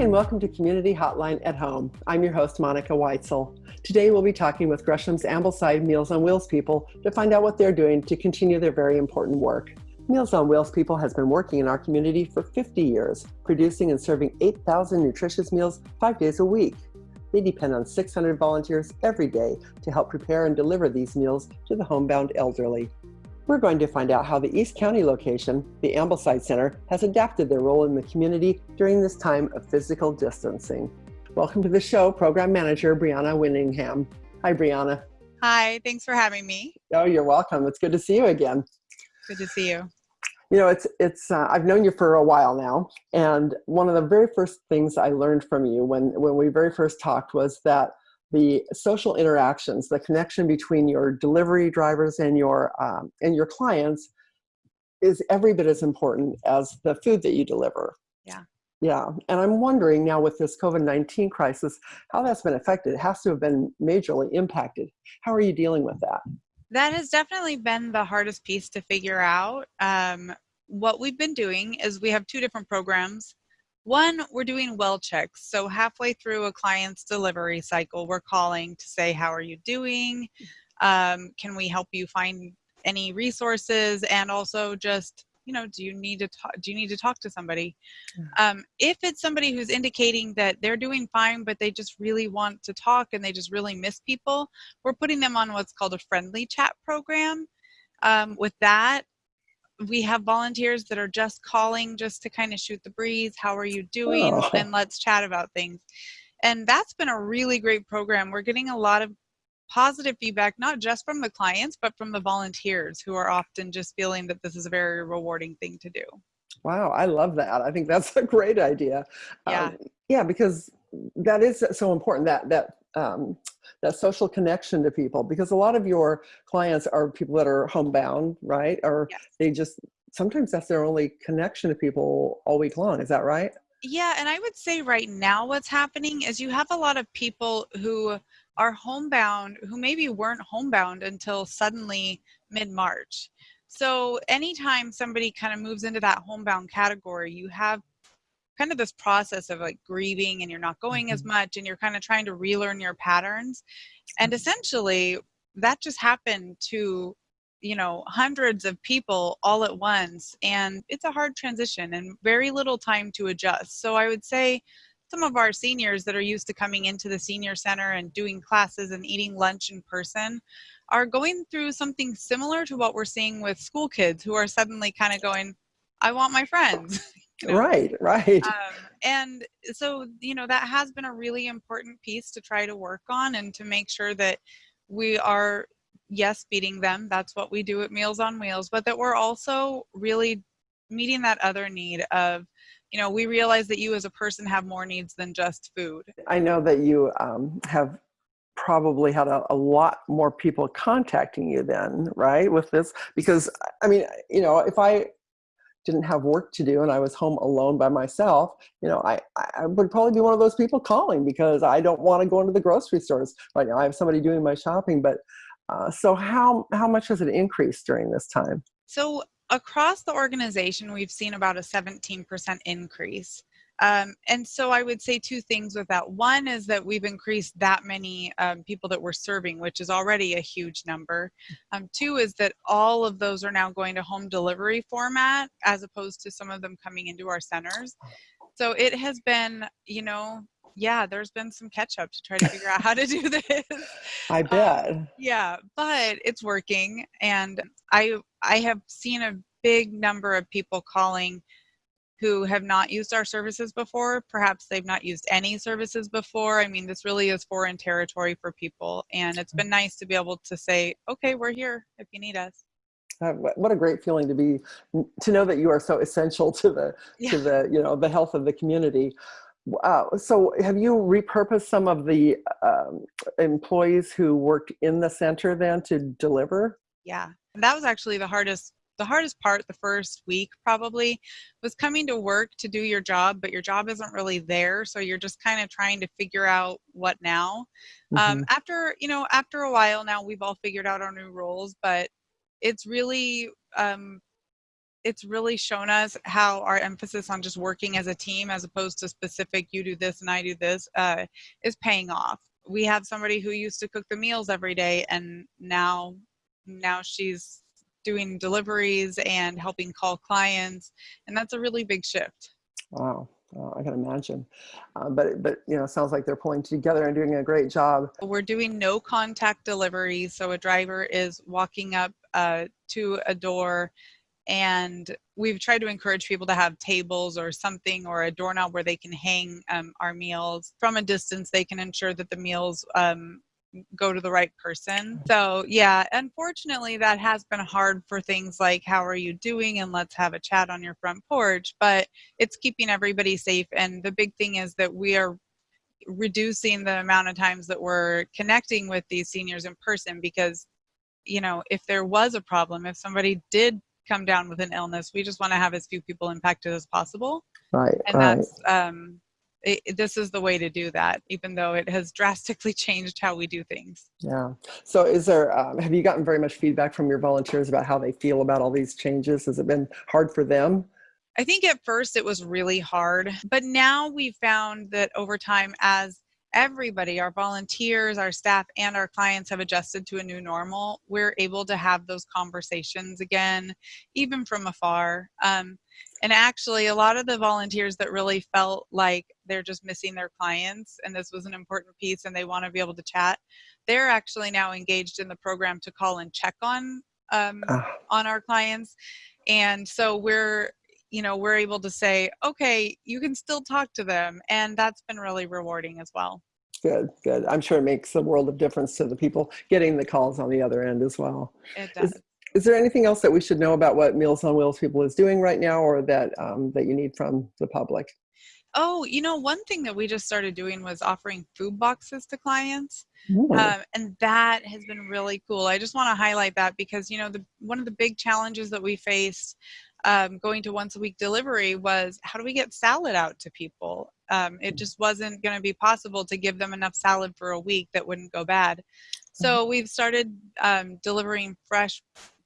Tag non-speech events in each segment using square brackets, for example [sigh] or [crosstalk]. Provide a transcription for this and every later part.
and welcome to Community Hotline at Home. I'm your host, Monica Weitzel. Today we'll be talking with Gresham's Ambleside Meals on Wheels people to find out what they're doing to continue their very important work. Meals on Wheels people has been working in our community for 50 years, producing and serving 8,000 nutritious meals five days a week. They depend on 600 volunteers every day to help prepare and deliver these meals to the homebound elderly. We're going to find out how the East County location, the Ambleside Center, has adapted their role in the community during this time of physical distancing. Welcome to the show, Program Manager Brianna Winningham. Hi, Brianna. Hi, thanks for having me. Oh, you're welcome. It's good to see you again. Good to see you. You know, it's it's. Uh, I've known you for a while now, and one of the very first things I learned from you when when we very first talked was that the social interactions, the connection between your delivery drivers and your um, and your clients is every bit as important as the food that you deliver. Yeah. Yeah, and I'm wondering now with this COVID-19 crisis, how that's been affected. It has to have been majorly impacted. How are you dealing with that? That has definitely been the hardest piece to figure out. Um, what we've been doing is we have two different programs one, we're doing well checks. So halfway through a client's delivery cycle, we're calling to say, how are you doing? Um, can we help you find any resources? And also just, you know, do you need to talk, do you need to talk to somebody? Um, if it's somebody who's indicating that they're doing fine, but they just really want to talk and they just really miss people, we're putting them on what's called a friendly chat program. Um, with that, we have volunteers that are just calling just to kind of shoot the breeze. How are you doing? Oh. And let's chat about things. And that's been a really great program. We're getting a lot of positive feedback, not just from the clients, but from the volunteers who are often just feeling that this is a very rewarding thing to do. Wow, I love that. I think that's a great idea. Yeah. Um, yeah, because that is so important that that um, that social connection to people because a lot of your clients are people that are homebound, right? Or yes. they just sometimes that's their only connection to people all week long. Is that right? Yeah, and I would say right now what's happening is you have a lot of people who are homebound who maybe weren't homebound until suddenly mid March. So anytime somebody kind of moves into that homebound category, you have kind of this process of like grieving and you're not going mm-hmm. as much and you're kind of trying to relearn your patterns and essentially that just happened to you know hundreds of people all at once and it's a hard transition and very little time to adjust. So i would say some of our seniors that are used to coming into the senior center and doing classes and eating lunch in person are going through something similar to what we're seeing with school kids who are suddenly kind of going i want my friends know? Right, right. Um, and so, you know, that has been a really important piece to try to work on and to make sure that we are, yes, feeding them. That's what we do at Meals on Wheels, but that we're also really meeting that other need of, you know, we realize that you as a person have more needs than just food. I know that you um, have probably had a, a, lot more people contacting you then, right, with this? Because, I mean, you know, if I didn't have work to do and I was home alone by myself, you know, I, I would probably be one of those people calling because I don't want to go into the grocery stores right now. I have somebody doing my shopping, but uh, so how, how much has it increased during this time? So across the organization, we've seen about a 17% increase. Um, and so I would say two things with that. One is that we've increased that many um, people that we're serving, which is already a huge number. Um, two is that all of those are now going to home delivery format as opposed to some of them coming into our centers. So it has been, you know, yeah, there's been some catch up to try to figure out how to do [laughs] this. I um, bet. yeah, but it's working. And I, I have seen a big number of people calling who have not used our services before. Perhaps they've not used any services before. I mean, this really is foreign territory for people. And it's been nice to be able to say, okay, we're here if you need us. Uh, what a great feeling to be, to know that you are so essential to the, yeah. to the, you know, the health of the community. Uh, so have you repurposed some of the um, employees who worked in the center then to deliver? Yeah, that was actually the hardest the hardest part the first week probably was coming to work to do your job but your job isn't really there so you're just kind of trying to figure out what now um, mm-hmm. um, after you know after a while now we've all figured out our new roles but it's really um, it's really shown us how our emphasis on just working as a team as opposed to specific you do this and i do this uh, is paying off we have somebody who used to cook the meals every day and now now she's doing deliveries and helping call clients and that's a really big shift wow I can imagine, uh, but but you know, sounds like they're pulling together and doing a great job. We're doing no contact deliveries, so a driver is walking up uh, to a door, and we've tried to encourage people to have tables or something or a doorknob where they can hang um, our meals from a distance. They can ensure that the meals um, go to the right person. So yeah, unfortunately that has been hard for things like how are you doing and let's have a chat on your front porch, but it's keeping everybody safe and the big thing is that we are reducing the amount of times that we're connecting with these seniors in person because you know, if there was a problem, if somebody did come down with an illness, we just want to have as few people impacted as possible. Right. And right. that's um it, this is the way to do that, even though it has [laughs] drastically changed how we do things. Yeah. So is there, um, have you gotten very much feedback from your volunteers about how they feel about all these changes? Has it been hard for them? I think at first it was really hard, but now we found that over time as everybody, our volunteers, our staff, and our clients have adjusted to a new normal, we're able to have those conversations again, even from afar. Um, and actually, a lot of the volunteers that really felt like they're just missing their clients and this was an important piece and they want to be able to chat, they're actually now engaged in the program to call and check on um, uh. on our clients. And so we're you know we're able to say okay you can still talk to them and that's been really rewarding as well good good i'm sure it makes a world of difference to the people getting the calls on the other end as well it does. Is, is there anything else that we should know about what Meals on Wheels people is doing right now or that, um, that you need from the public? Oh, you know, one thing that we just started doing was offering food boxes to clients. Um, and that has been really cool. I just want to highlight that because, you know, the, one of the big challenges that we faced um, going to once a week delivery was how do we get salad out to people? Um, it just wasn't going to be possible to give them enough salad for a week that wouldn't go bad. So mm-hmm. we've started um, delivering fresh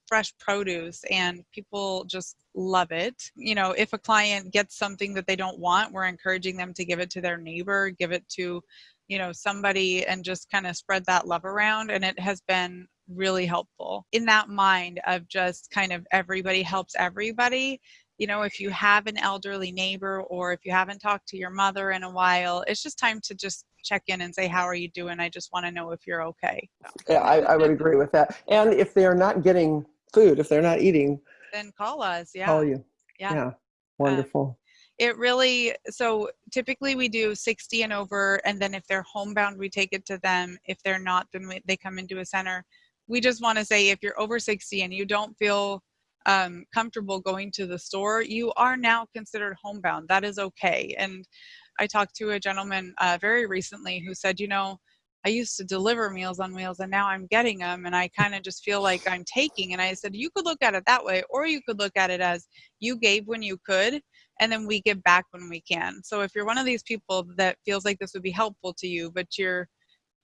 fresh produce and people just love it. You know, if a client gets something that they don't want, we're encouraging them to give it to their neighbor, give it to, you know, somebody and just kind of spread that love around. And it has been really helpful in that mind of just kind of everybody helps everybody you know, if you have an elderly neighbor or if you haven't talked to your mother in a while, it's just time to just check in and say, how are you doing? I just want to know if you're okay. Yeah, I, I would agree with that. And if they're not getting food, if they're not eating, then call us. Yeah. Call you. Yeah. Yeah. Uh, wonderful. it really, so typically we do 60 and over. And then if they're homebound, we take it to them. If they're not, then we, they come into a center. We just want to say if you're over 60 and you don't feel um, comfortable going to the store, you are now considered homebound. That is okay. And I talked to a gentleman uh, very recently who said, you know, I used to deliver Meals on Wheels and now I'm getting them and I kind of just feel like I'm taking. And I said, you could look at it that way, or you could look at it as you gave when you could and then we give back when we can. So if you're one of these people that feels like this would be helpful to you, but you're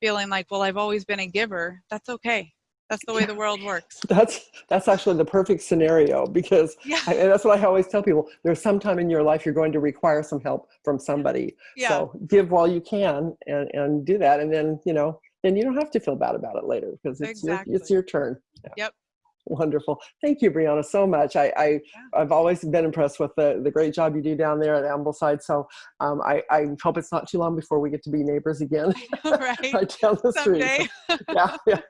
feeling like, well, I've always been a giver, that's okay. That's the way the world works. [laughs] That's that's actually the perfect scenario because yeah. I, and that's what I always tell people. There's some time in your life you're going to require some help from somebody. Yeah. So give while you can and, and do that, and then you know then you don't have to feel bad about it later because it's exactly. your, it's your turn. Yeah. Yep. Wonderful. Thank you, Brianna, so much. I, I, I've always been impressed with the, the great job you do down there at Ambleside. So um, I, I hope it's not too long before we get to be neighbors again. Know, [laughs] right? right down the Someday. street. [laughs] yeah, yes.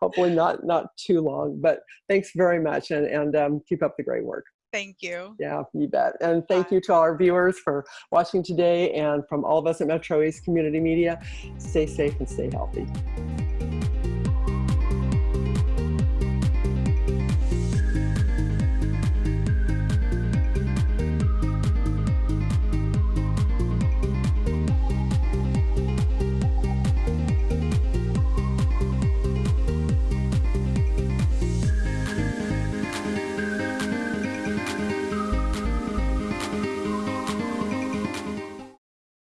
Hopefully not, not too long. But thanks very much and, and um, keep up the great work. Thank you. Yeah, you bet. And thank Bye. you to all our viewers for watching today and from all of us at Metro East Community Media. Stay safe and stay healthy.